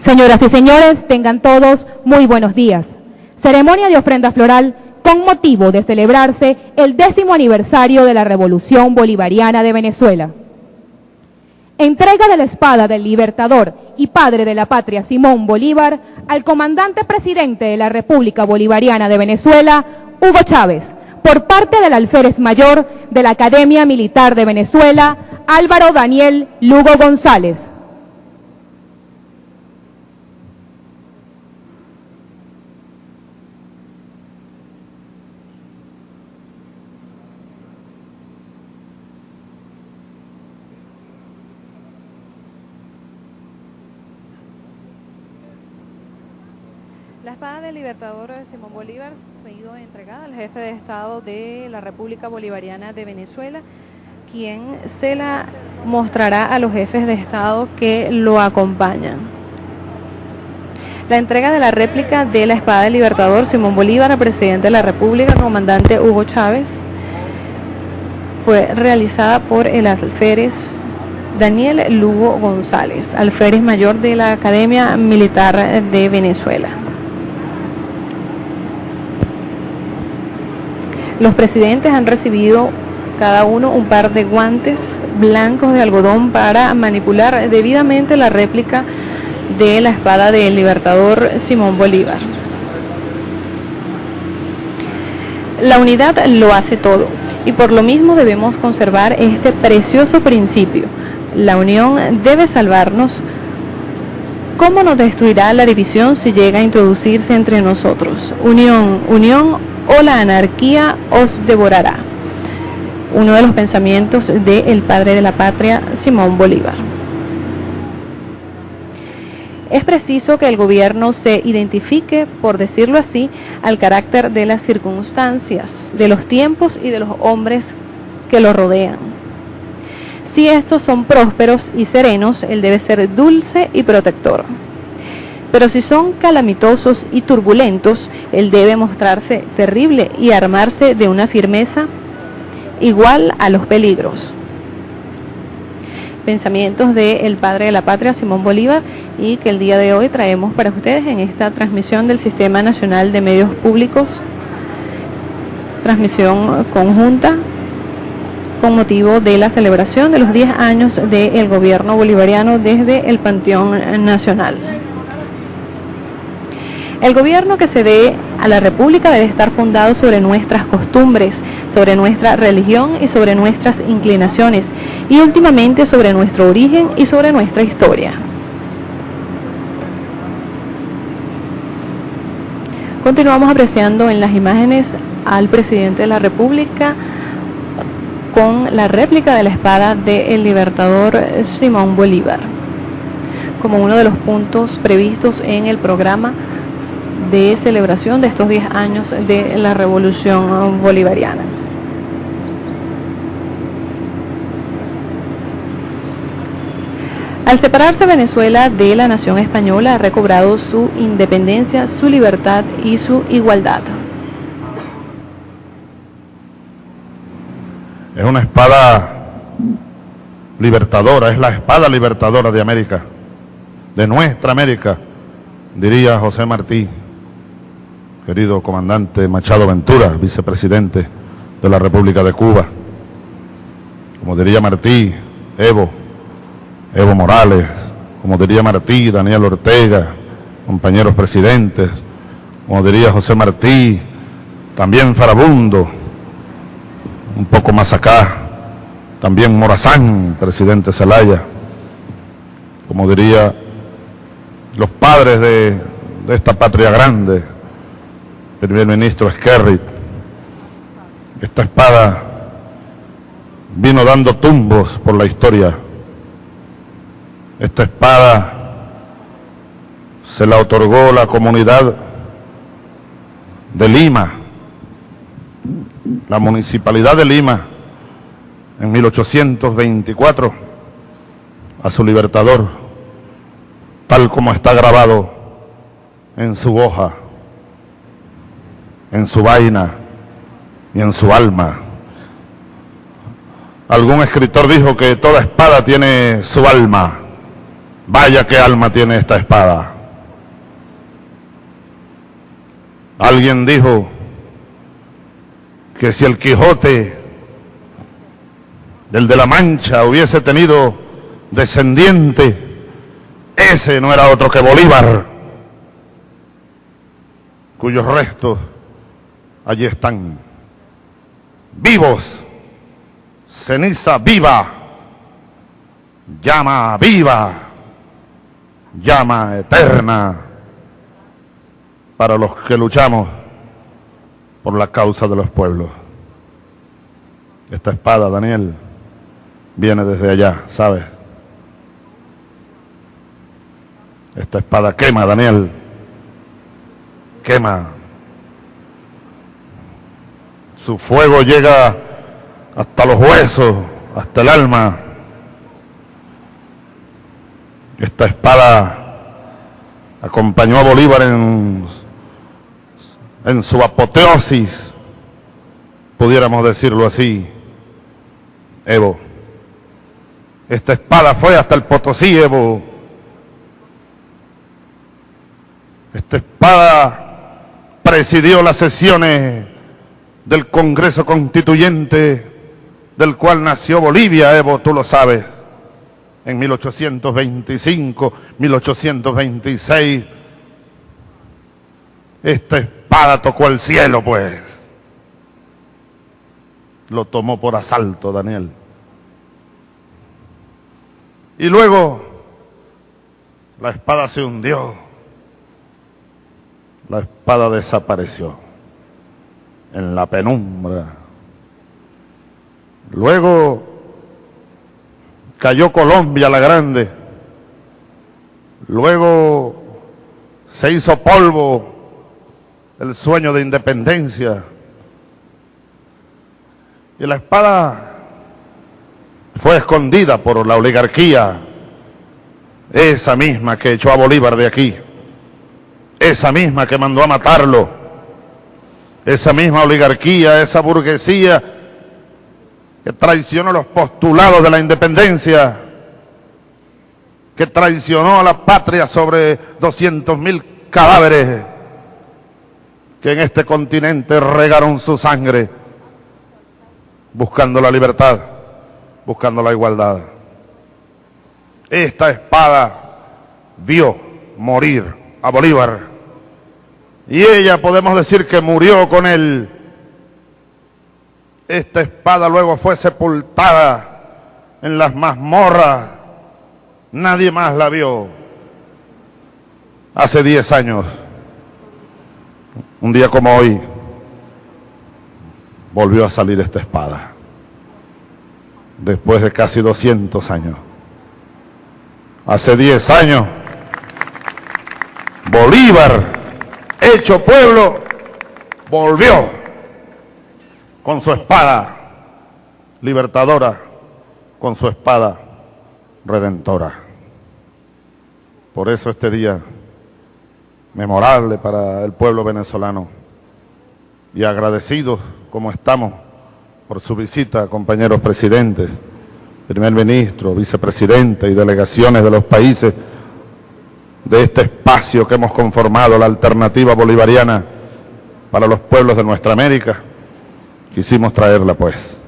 Señoras y señores, tengan todos muy buenos días. Ceremonia de ofrenda floral con motivo de celebrarse el décimo aniversario de la Revolución Bolivariana de Venezuela. Entrega de la espada del libertador y padre de la patria Simón Bolívar al comandante presidente de la República Bolivariana de Venezuela, Hugo Chávez, por parte del alférez mayor de la Academia Militar de Venezuela, Álvaro Daniel Lugo González. La espada del libertador Simón Bolívar ha sido entregada al jefe de Estado de la República Bolivariana de Venezuela, quien se la mostrará a los jefes de Estado que lo acompañan. La entrega de la réplica de la espada del libertador Simón Bolívar al presidente de la República, comandante Hugo Chávez, fue realizada por el alférez Daniel Lugo González, alférez mayor de la Academia Militar de Venezuela. Los presidentes han recibido cada uno un par de guantes blancos de algodón para manipular debidamente la réplica de la espada del libertador Simón Bolívar. La unidad lo hace todo y por lo mismo debemos conservar este precioso principio. La unión debe salvarnos. ¿Cómo nos destruirá la división si llega a introducirse entre nosotros? Unión, unión o la anarquía os devorará. Uno de los pensamientos del padre de la patria, Simón Bolívar. Es preciso que el gobierno se identifique, por decirlo así, al carácter de las circunstancias, de los tiempos y de los hombres que lo rodean. Si estos son prósperos y serenos, él debe ser dulce y protector. Pero si son calamitosos y turbulentos, él debe mostrarse terrible y armarse de una firmeza igual a los peligros. Pensamientos del padre de la patria, Simón Bolívar, y que el día de hoy traemos para ustedes en esta transmisión del Sistema Nacional de Medios Públicos, transmisión conjunta con motivo de la celebración de los 10 años del gobierno bolivariano desde el Panteón Nacional. El gobierno que se dé a la República debe estar fundado sobre nuestras costumbres, sobre nuestra religión y sobre nuestras inclinaciones, y últimamente sobre nuestro origen y sobre nuestra historia. Continuamos apreciando en las imágenes al presidente de la República con la réplica de la espada del libertador Simón Bolívar, como uno de los puntos previstos en el programa de celebración de estos 10 años de la revolución bolivariana. Al separarse Venezuela de la nación española ha recobrado su independencia, su libertad y su igualdad. Es una espada libertadora, es la espada libertadora de América, de nuestra América, diría José Martí querido comandante Machado Ventura, vicepresidente de la República de Cuba. Como diría Martí, Evo, Evo Morales, como diría Martí, Daniel Ortega, compañeros presidentes, como diría José Martí, también Farabundo, un poco más acá, también Morazán, presidente Zelaya, como diría los padres de, de esta patria grande, primer ministro Skerrit. Esta espada vino dando tumbos por la historia. Esta espada se la otorgó la comunidad de Lima, la municipalidad de Lima, en 1824, a su libertador, tal como está grabado en su hoja en su vaina y en su alma. Algún escritor dijo que toda espada tiene su alma Vaya qué alma tiene esta espada. Alguien dijo que si el Quijote del de la Mancha hubiese tenido descendiente, ese no era otro que Bolívar, cuyos restos allí están, vivos, ceniza viva, llama viva, llama eterna para los que luchamos por la causa de los pueblos. Esta espada, Daniel, viene desde allá, ¿sabes? Esta espada quema, Daniel. Quema. Su fuego llega hasta los huesos, hasta el alma. Esta espada acompañó a Bolívar en, su apoteosis, pudiéramos decirlo así, Evo. Esta espada fue hasta el Potosí, Evo. Esta espada presidió las sesiones del Congreso Constituyente del cual nació Bolivia, Evo, tú lo sabes, en 1825, 1826. Esta espada tocó el cielo, pues. Lo tomó por asalto, Daniel. Y luego la espada se hundió. La espada desapareció en la penumbra. Luego cayó Colombia la grande. Luego se hizo polvo el sueño de independencia. Y la espada fue escondida por la oligarquía, esa misma que echó a Bolívar de aquí, esa misma que mandó a matarlo, esa misma oligarquía, esa burguesía que traicionó los postulados de la independencia, que traicionó a la patria sobre 200 mil cadáveres que en este continente regaron su sangre buscando la libertad buscando la igualdad. Esta espada vio morir a Bolívar y ella podemos decir que murió con él. Esta espada luego fue sepultada en las mazmorras. Nadie más la vio. Hace 10 años, un día como hoy, volvió a salir esta espada después de casi 200 años. Hace 10 años, Bolívar, hecho pueblo, volvió con su espada libertadora, con su espada redentora. Por eso este día memorable para el pueblo venezolano y agradecidos como estamos por su visita, compañeros presidentes, primer ministro, vicepresidente y delegaciones de los países de este espacio que hemos conformado, la alternativa bolivariana para los pueblos de nuestra América. Quisimos traerla pues,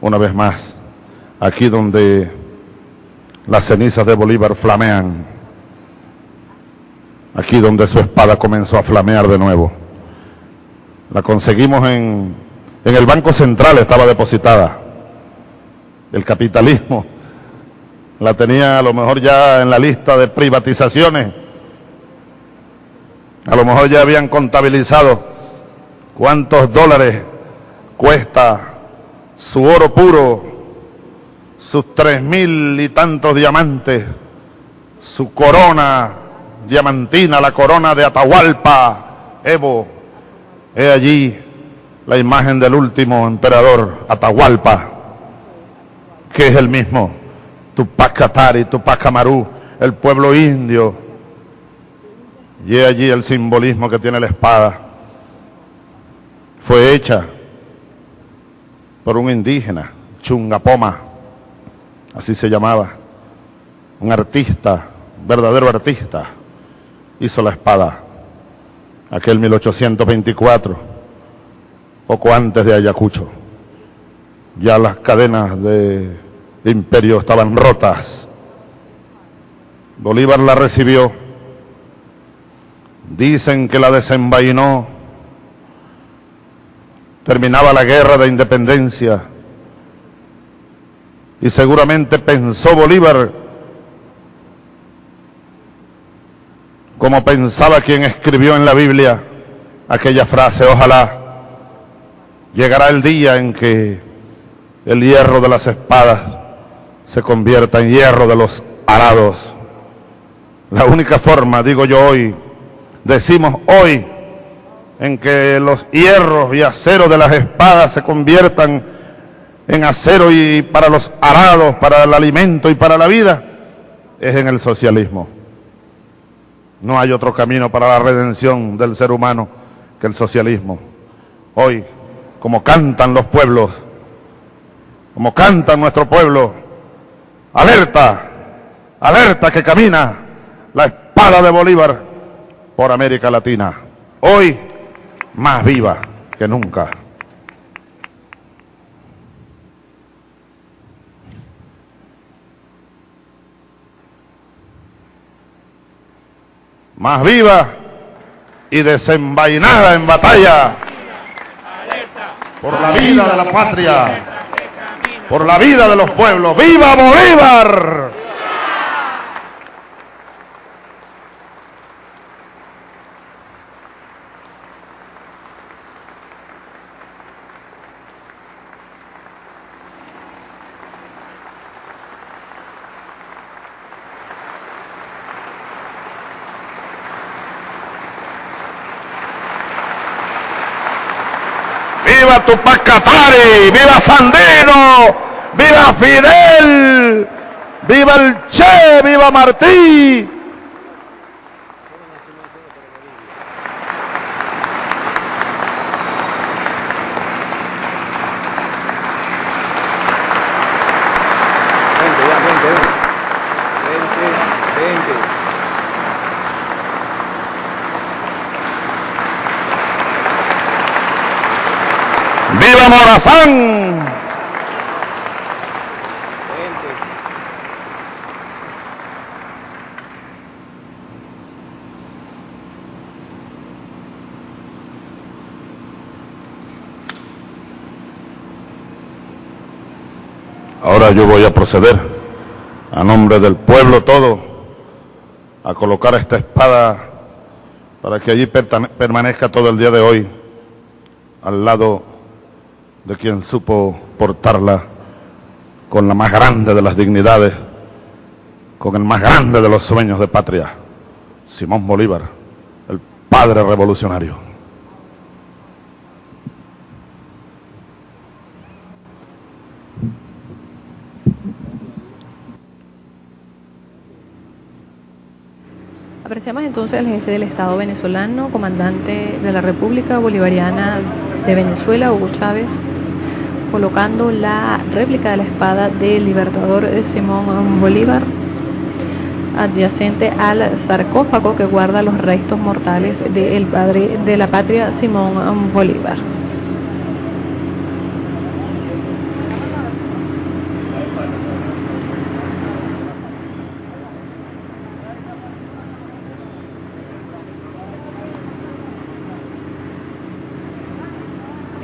una vez más, aquí donde las cenizas de Bolívar flamean, aquí donde su espada comenzó a flamear de nuevo. La conseguimos en en el Banco Central estaba depositada. El capitalismo la tenía a lo mejor ya en la lista de privatizaciones. A lo mejor ya habían contabilizado cuántos dólares cuesta su oro puro, sus tres mil y tantos diamantes, su corona diamantina, la corona de Atahualpa, Evo, he allí la imagen del último emperador Atahualpa, que es el mismo, Tupac Katari, Tupac Amaru, el pueblo indio. Y allí el simbolismo que tiene la espada. Fue hecha por un indígena, Chungapoma, así se llamaba, un artista verdadero artista, hizo la espada, aquel 1824, poco antes de Ayacucho. Ya las cadenas de imperio estaban rotas. Bolívar la recibió. Dicen que la desenvainó. Terminaba la guerra de independencia. Y seguramente pensó Bolívar como pensaba quien escribió en la Biblia aquella frase, ojalá llegará el día en que el hierro de las espadas se convierta en hierro de los arados. La única forma, digo yo hoy, decimos hoy, en que los hierros y acero de las espadas se conviertan en acero y para los arados, para el alimento y para la vida, es en el socialismo. No hay otro camino para la redención del ser humano que el socialismo. Hoy, como cantan los pueblos, como canta nuestro pueblo, alerta, alerta que camina la espada de Bolívar por América Latina. Hoy, más viva que nunca. más viva y desenvainada en batalla por la vida de la patria, por la vida de los pueblos. ¡Viva Bolívar! viva Tupac Katari, viva Sandino, viva Fidel, viva el Che, viva Martí. Ahora yo voy a proceder a nombre del pueblo todo a colocar esta espada para que allí permanezca todo el día de hoy al lado de quien supo portarla con la más grande de las dignidades, con el más grande de los sueños de patria, Simón Bolívar, el padre revolucionario. Apreciamos entonces al jefe del Estado venezolano, comandante de la República Bolivariana de Venezuela, Hugo Chávez, colocando la réplica de la espada del libertador Simón Bolívar adyacente al sarcófago que guarda los restos mortales del padre de la patria Simón Bolívar.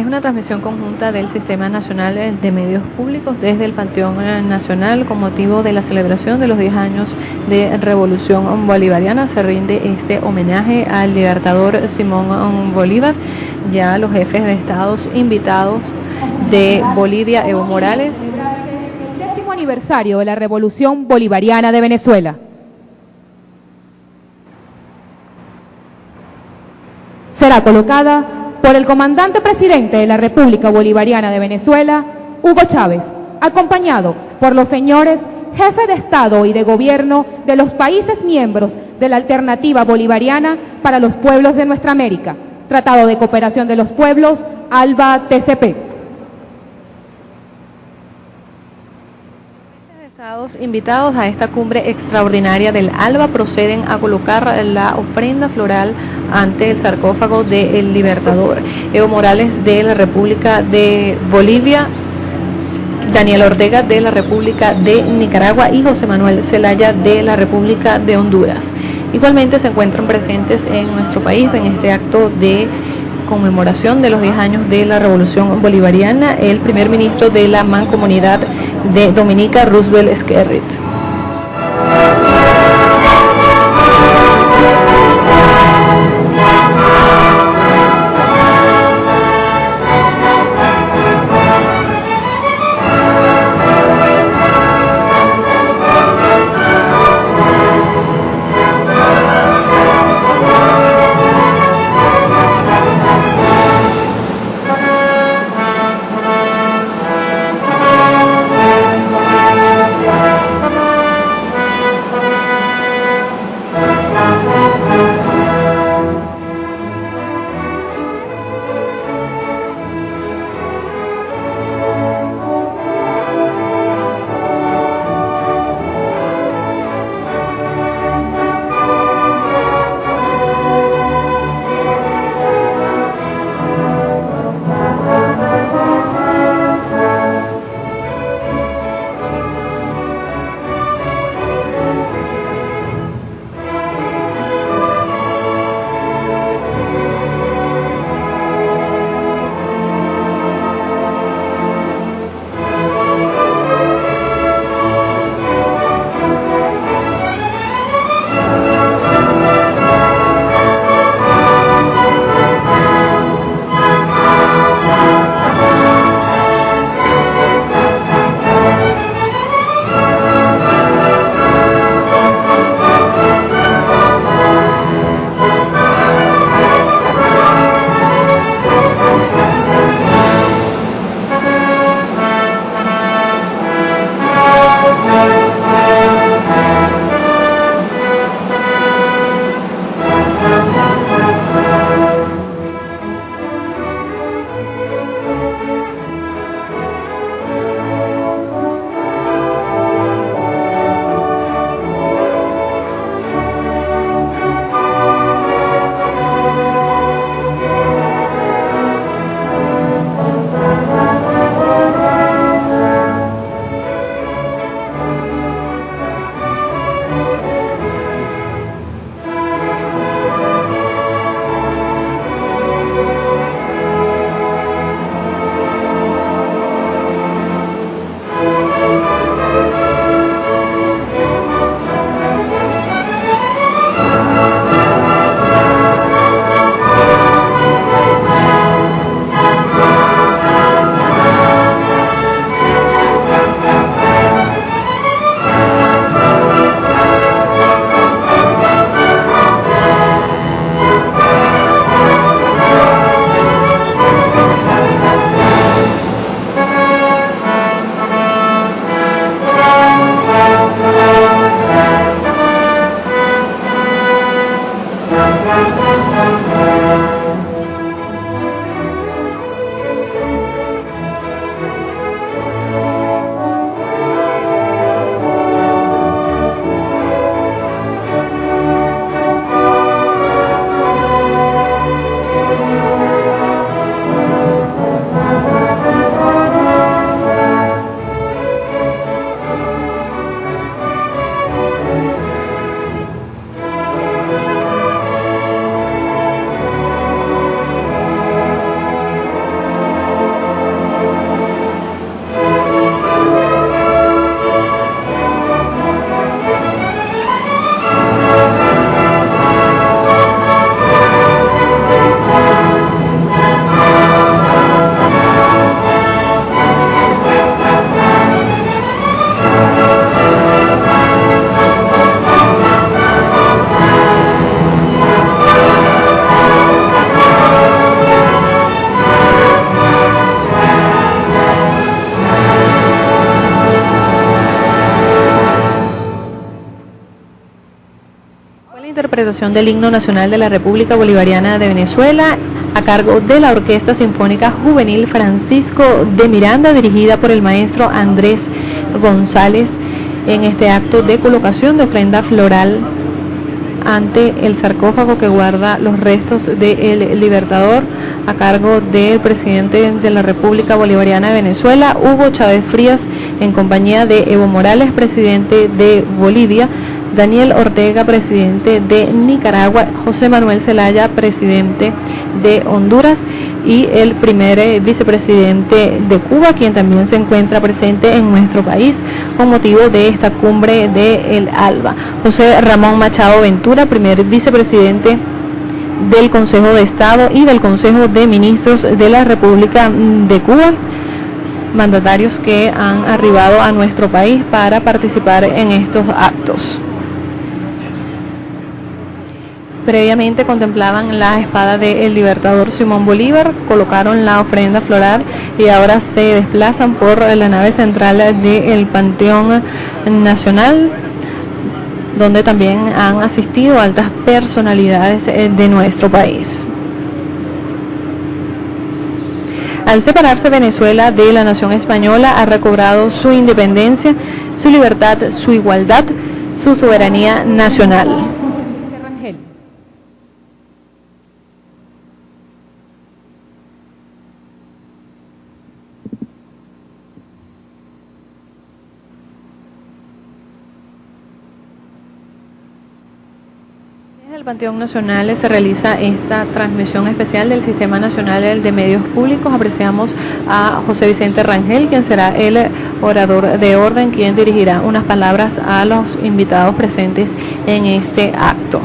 Es una transmisión conjunta del Sistema Nacional de Medios Públicos desde el Panteón Nacional con motivo de la celebración de los 10 años de Revolución Bolivariana. Se rinde este homenaje al libertador Simón Bolívar, ya los jefes de estados invitados de Bolivia, Evo Morales. El décimo aniversario de la Revolución Bolivariana de Venezuela. Será colocada por el comandante presidente de la República Bolivariana de Venezuela, Hugo Chávez, acompañado por los señores jefe de Estado y de Gobierno de los países miembros de la Alternativa Bolivariana para los Pueblos de Nuestra América, Tratado de Cooperación de los Pueblos, ALBA-TCP. Estados invitados a esta cumbre extraordinaria del ALBA proceden a colocar la ofrenda floral ante el sarcófago del Libertador. Evo Morales de la República de Bolivia, Daniel Ortega de la República de Nicaragua y José Manuel Zelaya de la República de Honduras. Igualmente se encuentran presentes en nuestro país en este acto de conmemoración de los 10 años de la Revolución Bolivariana, el primer ministro de la Mancomunidad de Dominica, Roosevelt Skerrit. Del himno nacional de la República Bolivariana de Venezuela a cargo de la Orquesta Sinfónica Juvenil Francisco de Miranda, dirigida por el maestro Andrés González en este acto de colocación de ofrenda floral ante el sarcófago que guarda los restos del Libertador a cargo del presidente de la República Bolivariana de Venezuela, Hugo Chávez Frías, en compañía de Evo Morales, presidente de Bolivia, Daniel Ortega, presidente de Nicaragua, José Manuel Zelaya, presidente de Honduras y el primer eh, vicepresidente de Cuba, quien también se encuentra presente en nuestro país con motivo de esta cumbre de El ALBA. José Ramón Machado Ventura, primer vicepresidente del Consejo de Estado y del Consejo de Ministros de la República de Cuba mandatarios que han arribado a nuestro país para participar en estos actos previamente contemplaban la espada del libertador Simón Bolívar, colocaron la ofrenda floral y ahora se desplazan por la nave central del Panteón Nacional, donde también han asistido altas personalidades eh, de nuestro país. Al separarse Venezuela de la nación española, ha recobrado su independencia, su libertad, su igualdad, su soberanía nacional. El Panteón Nacional se realiza esta transmisión especial del Sistema Nacional de Medios Públicos. Apreciamos a José Vicente Rangel, quien será el orador de orden, quien dirigirá unas palabras a los invitados presentes en este acto.